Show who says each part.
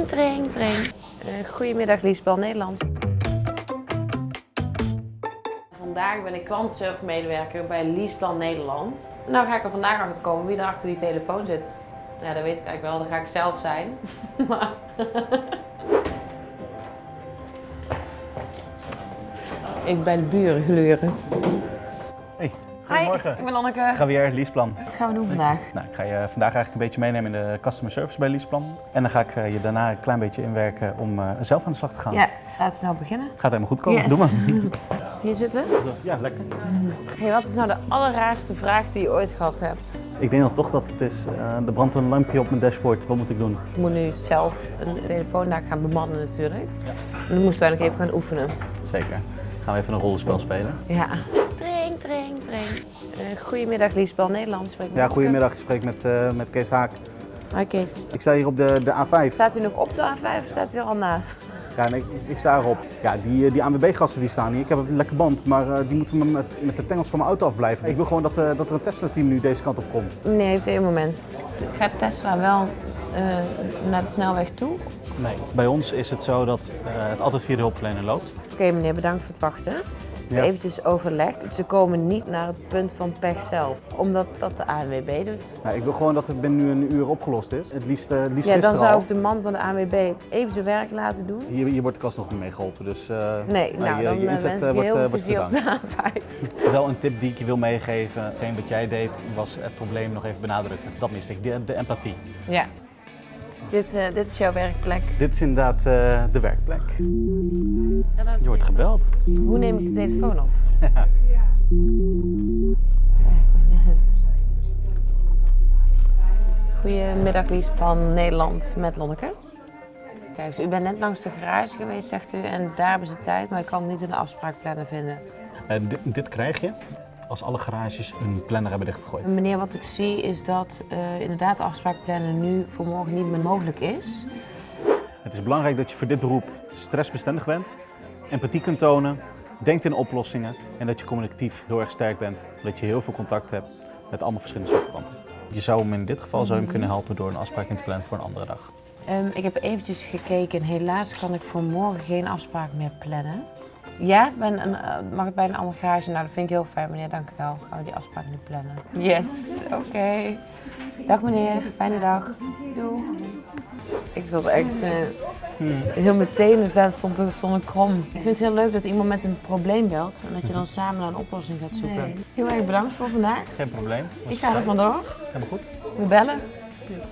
Speaker 1: Tring, tring, tring. Uh, goedemiddag Liesbel Nederlands. Vandaag ben ik klantenservice-medewerker bij Liesplan Nederland. Nou ga ik er vandaag achter komen wie er achter die telefoon zit. Ja, dat weet ik eigenlijk wel. Dat ga ik zelf zijn. maar... ik ben de buren gluren.
Speaker 2: Hey, goedemorgen.
Speaker 1: Hi, ik ben Lanneke.
Speaker 2: Javier, Liesplan.
Speaker 1: Wat gaan we doen vandaag?
Speaker 2: Nou, ik ga je vandaag eigenlijk een beetje meenemen in de customer service bij Liesplan. En dan ga ik eh, je daarna een klein beetje inwerken om uh, zelf aan de slag te gaan.
Speaker 1: Ja, laten we snel beginnen.
Speaker 2: Het gaat helemaal goed komen.
Speaker 1: Yes.
Speaker 2: Doe maar.
Speaker 1: Hier zitten?
Speaker 2: Ja, lekker.
Speaker 1: Hey, wat is nou de allerraarste vraag die je ooit gehad hebt?
Speaker 2: Ik denk dan toch dat het is, uh, er brandt een lampje op mijn dashboard. Wat moet ik doen?
Speaker 1: Ik moet nu zelf een telefoon daar gaan bemannen natuurlijk. Ja. En dan moesten wij nog even gaan oefenen.
Speaker 2: Zeker. Gaan we even een rollenspel spelen?
Speaker 1: Ja. Tring, tring. Uh, goedemiddag Liesbel, Nederlands.
Speaker 2: Ja, goedemiddag. Ik spreek met, uh, met Kees Haak.
Speaker 1: Hi Kees.
Speaker 2: Ik sta hier op de, de A5.
Speaker 1: Staat u nog op de A5 of staat u er al naast?
Speaker 2: Ja, nee, ik sta erop. Ja, die, die ANWB-gasten die staan hier. Ik heb een lekker band, maar uh, die moeten me met, met de tengels van mijn auto afblijven. Ik wil gewoon dat, uh, dat er een Tesla-team nu deze kant op komt.
Speaker 1: Nee, heeft één moment. Gaat Tesla wel uh, naar de snelweg toe?
Speaker 2: Nee, bij ons is het zo dat het altijd via de hulpverlener loopt.
Speaker 1: Oké okay, meneer, bedankt voor het wachten. Ja. Eventjes overleg. Ze komen niet naar het punt van pech zelf, omdat dat de ANWB doet.
Speaker 2: Nou, ik wil gewoon dat het binnen nu een uur opgelost is. Het liefst, uh, liefst
Speaker 1: Ja, dan zou ik de man van de ANWB even zijn werk laten doen.
Speaker 2: Hier, hier wordt de kast nog niet mee geholpen, dus uh,
Speaker 1: nee, nou,
Speaker 2: je,
Speaker 1: dan
Speaker 2: je inzet
Speaker 1: uh,
Speaker 2: wordt,
Speaker 1: heel
Speaker 2: wordt gedaan.
Speaker 1: op de A5.
Speaker 2: Wel een tip die ik je wil meegeven. Hetgeen wat jij deed was het probleem nog even benadrukken. Dat miste ik, de, de empathie.
Speaker 1: Ja. Dit, uh, dit is jouw werkplek?
Speaker 2: Dit is inderdaad uh, de werkplek. Je wordt gebeld.
Speaker 1: Hoe neem ik de telefoon op?
Speaker 2: Ja.
Speaker 1: Goedemiddag Lies van Nederland met Lonneke. Kijk, dus u bent net langs de garage geweest, zegt u, en daar hebben ze tijd, maar ik kan niet de afspraakplanner vinden.
Speaker 2: Uh, dit, dit krijg je als alle garages hun planner hebben dichtgegooid.
Speaker 1: Meneer, wat ik zie is dat uh, inderdaad de afspraakplanner nu voor morgen niet meer mogelijk is.
Speaker 2: Het is belangrijk dat je voor dit beroep stressbestendig bent, empathie kunt tonen, denkt in oplossingen en dat je communicatief heel erg sterk bent. Dat je heel veel contact hebt met allemaal verschillende soorten klanten. Je zou hem in dit geval zou hem kunnen helpen door een afspraak in te plannen voor een andere dag.
Speaker 1: Um, ik heb eventjes gekeken en helaas kan ik voor morgen geen afspraak meer plannen. Ja, ben een, uh, mag ik bij een andere garage? Nou, dat vind ik heel fijn, meneer. Dank u wel. Gaan we die afspraak nu plannen? Yes, oké. Okay. Dag meneer, fijne dag. Doei. Ik zat echt uh, hmm. heel meteen, dus daar stond, stond een krom. Ik vind het heel leuk dat iemand met een probleem belt en dat je dan samen naar een oplossing gaat zoeken. Nee. Heel erg bedankt voor vandaag.
Speaker 2: Geen probleem.
Speaker 1: Was ik ga er vandoor.
Speaker 2: Helemaal goed.
Speaker 1: We bellen.
Speaker 2: Yes.